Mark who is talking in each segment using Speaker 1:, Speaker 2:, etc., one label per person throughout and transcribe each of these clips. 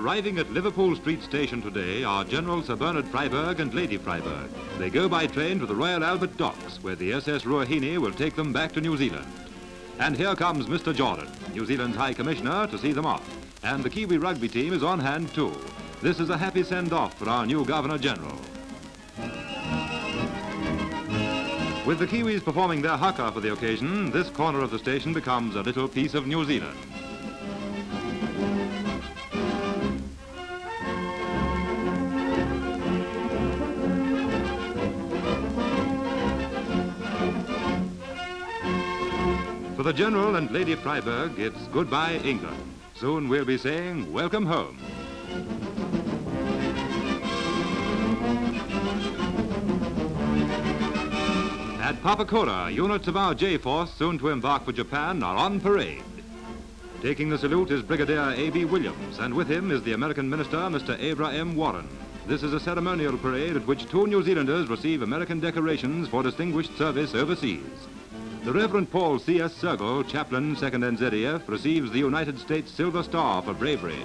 Speaker 1: Arriving at Liverpool Street Station today are General Sir Bernard Freyberg and Lady Freyberg. They go by train to the Royal Albert Docks, where the SS Ruahine will take them back to New Zealand. And here comes Mr. Jordan, New Zealand's High Commissioner, to see them off. And the Kiwi rugby team is on hand too. This is a happy send-off for our new Governor General. With the Kiwis performing their haka for the occasion, this corner of the station becomes a little piece of New Zealand. The General and Lady Freyberg, it's goodbye, England. Soon we'll be saying, welcome home. At Papakura, units of our J-Force, soon to embark for Japan, are on parade. Taking the salute is Brigadier A.B. Williams, and with him is the American Minister, Mr. Avra M. Warren. This is a ceremonial parade at which two New Zealanders receive American decorations for distinguished service overseas. The Reverend Paul C.S. Sergel, chaplain, 2nd NZEF, receives the United States Silver Star for bravery.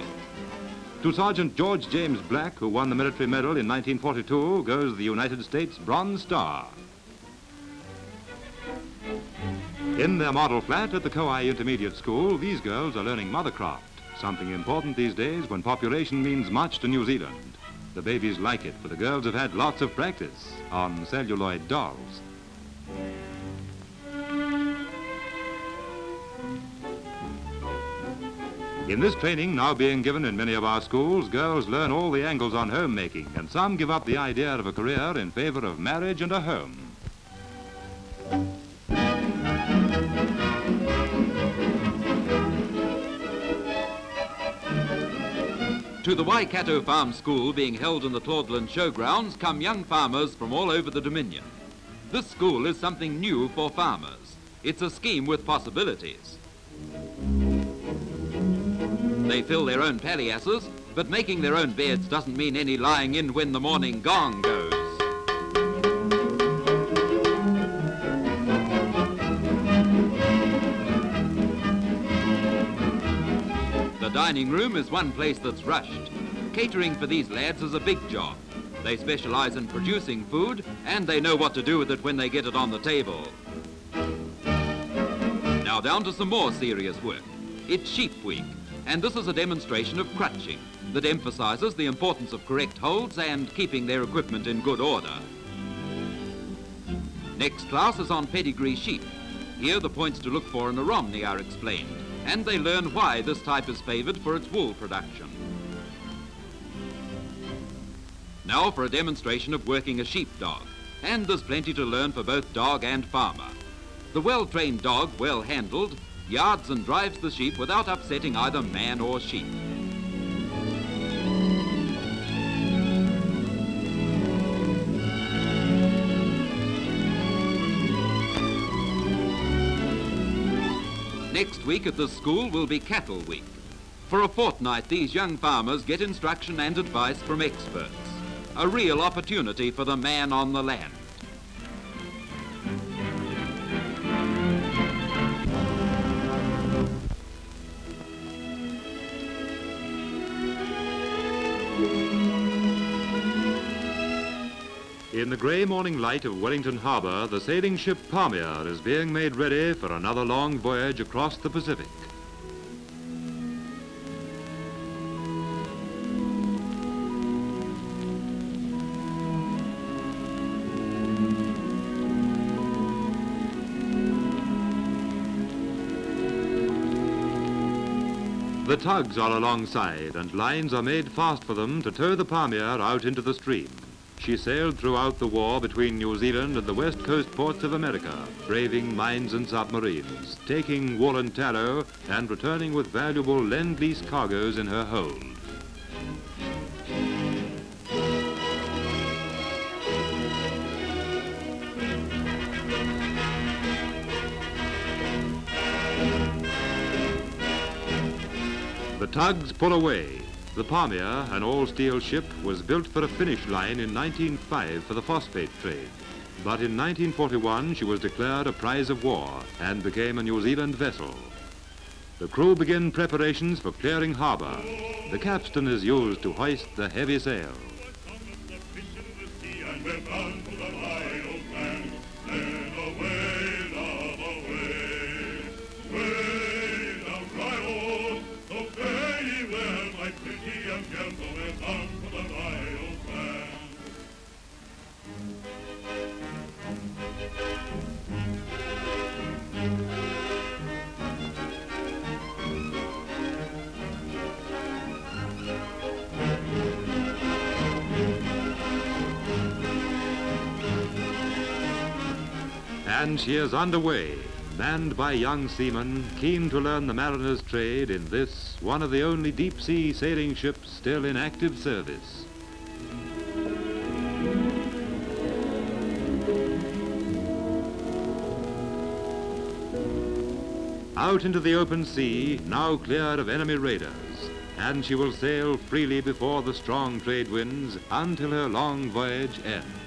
Speaker 1: To Sergeant George James Black, who won the military medal in 1942, goes the United States Bronze Star. In their model flat at the Kowhai Intermediate School, these girls are learning mothercraft, something important these days when population means much to New Zealand. The babies like it, for the girls have had lots of practice on celluloid dolls. In this training now being given in many of our schools, girls learn all the angles on homemaking, and some give up the idea of a career in favor of marriage and a home.
Speaker 2: To the Waikato Farm School being held in the Claudelands Showgrounds come young farmers from all over the Dominion. This school is something new for farmers. It's a scheme with possibilities. They fill their own palliasses, but making their own beds doesn't mean any lying in when the morning gong goes. The dining room is one place that's rushed. Catering for these lads is a big job. They specialize in producing food and they know what to do with it when they get it on the table. Now down to some more serious work. It's sheep week and this is a demonstration of crutching that emphasizes the importance of correct holds and keeping their equipment in good order. Next class is on pedigree sheep. Here the points to look for in a Romney are explained, and they learn why this type is favored for its wool production. Now for a demonstration of working a sheepdog, and there's plenty to learn for both dog and farmer. The well-trained dog, well handled, yards and drives the sheep without upsetting either man or sheep. Next week at the school will be Cattle Week. For a fortnight, these young farmers get instruction and advice from experts. A real opportunity for the man on the land.
Speaker 1: In the grey morning light of Wellington Harbour, the sailing ship Pamir is being made ready for another long voyage across the Pacific. The tugs are alongside and lines are made fast for them to tow the Pamir out into the stream. She sailed throughout the war between New Zealand and the west coast ports of America, braving mines and submarines, taking wool and tallow, and returning with valuable lend-lease cargoes in her hold. Tugs pull away, the Pamir, an all-steel ship, was built for a finish line in 1905 for the phosphate trade. But in 1941 she was declared a prize of war and became a New Zealand vessel. The crew begin preparations for clearing harbor. The capstan is used to hoist the heavy sail. And she is underway, manned by young seamen keen to learn the mariner's trade in this, one of the only deep-sea sailing ships still in active service. Out into the open sea, now cleared of enemy raiders, and she will sail freely before the strong trade winds until her long voyage ends.